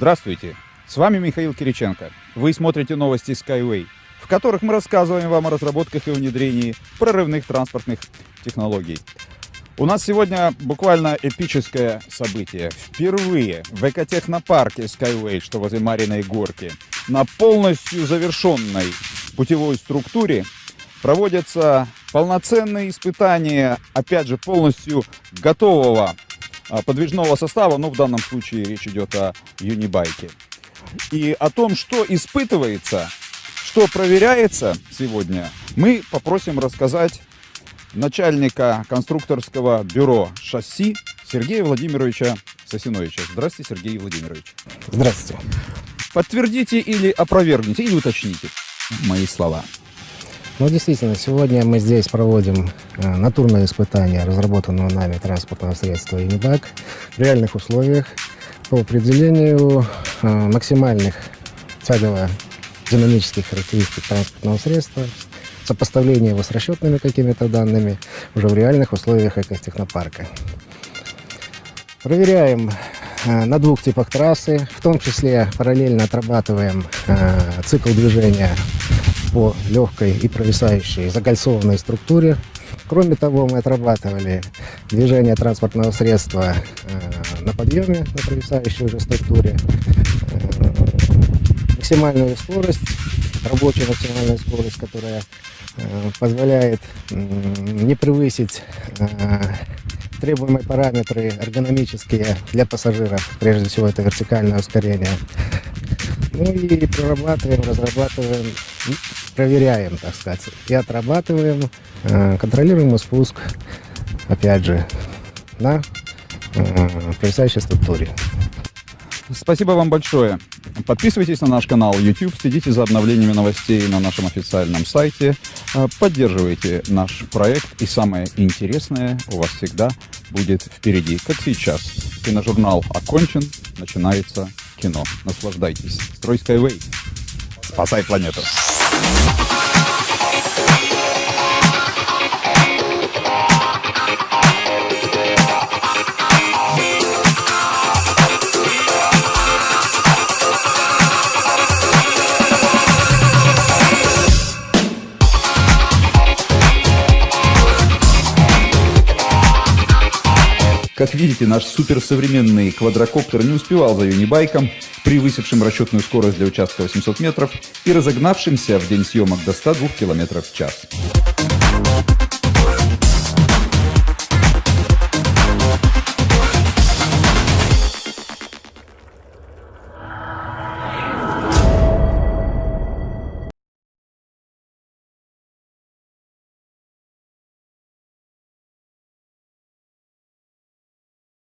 Здравствуйте, с вами Михаил Кириченко. Вы смотрите новости Skyway, в которых мы рассказываем вам о разработках и внедрении прорывных транспортных технологий. У нас сегодня буквально эпическое событие. Впервые в экотехнопарке Skyway, что возле Мариной горки, на полностью завершенной путевой структуре проводятся полноценные испытания, опять же, полностью готового подвижного состава, но в данном случае речь идет о юнибайке. И о том, что испытывается, что проверяется сегодня, мы попросим рассказать начальника конструкторского бюро шасси Сергея Владимировича Сосиновича. Здравствуйте, Сергей Владимирович. Здравствуйте. Подтвердите или опровергните, или уточните мои слова. Ну, действительно, сегодня мы здесь проводим э, натурное испытание разработанного нами транспортного средства Unibag в реальных условиях по определению э, максимальных тягово-динамических характеристик транспортного средства, сопоставление его с расчетными какими-то данными уже в реальных условиях экотехнопарка. Проверяем э, на двух типах трассы, в том числе параллельно отрабатываем э, цикл движения по легкой и провисающей закольцованной структуре. Кроме того, мы отрабатывали движение транспортного средства э, на подъеме, на провисающей уже структуре, э, максимальную скорость, рабочую максимальную скорость, которая э, позволяет не превысить требуемые параметры эргономические для пассажиров, прежде всего это вертикальное ускорение. Ну и прорабатываем, разрабатываем, проверяем, так сказать, и отрабатываем э, контролируемый спуск, опять же, на э, провисающей структуре. Спасибо вам большое. Подписывайтесь на наш канал YouTube, следите за обновлениями новостей на нашем официальном сайте, э, поддерживайте наш проект и самое интересное у вас всегда будет впереди, как сейчас. Киножурнал окончен, начинается кино. Наслаждайтесь. Строй Skyway. Спасай планету. Thank Как видите, наш суперсовременный квадрокоптер не успевал за юнибайком, превысившим расчетную скорость для участка 800 метров и разогнавшимся в день съемок до 102 км в час.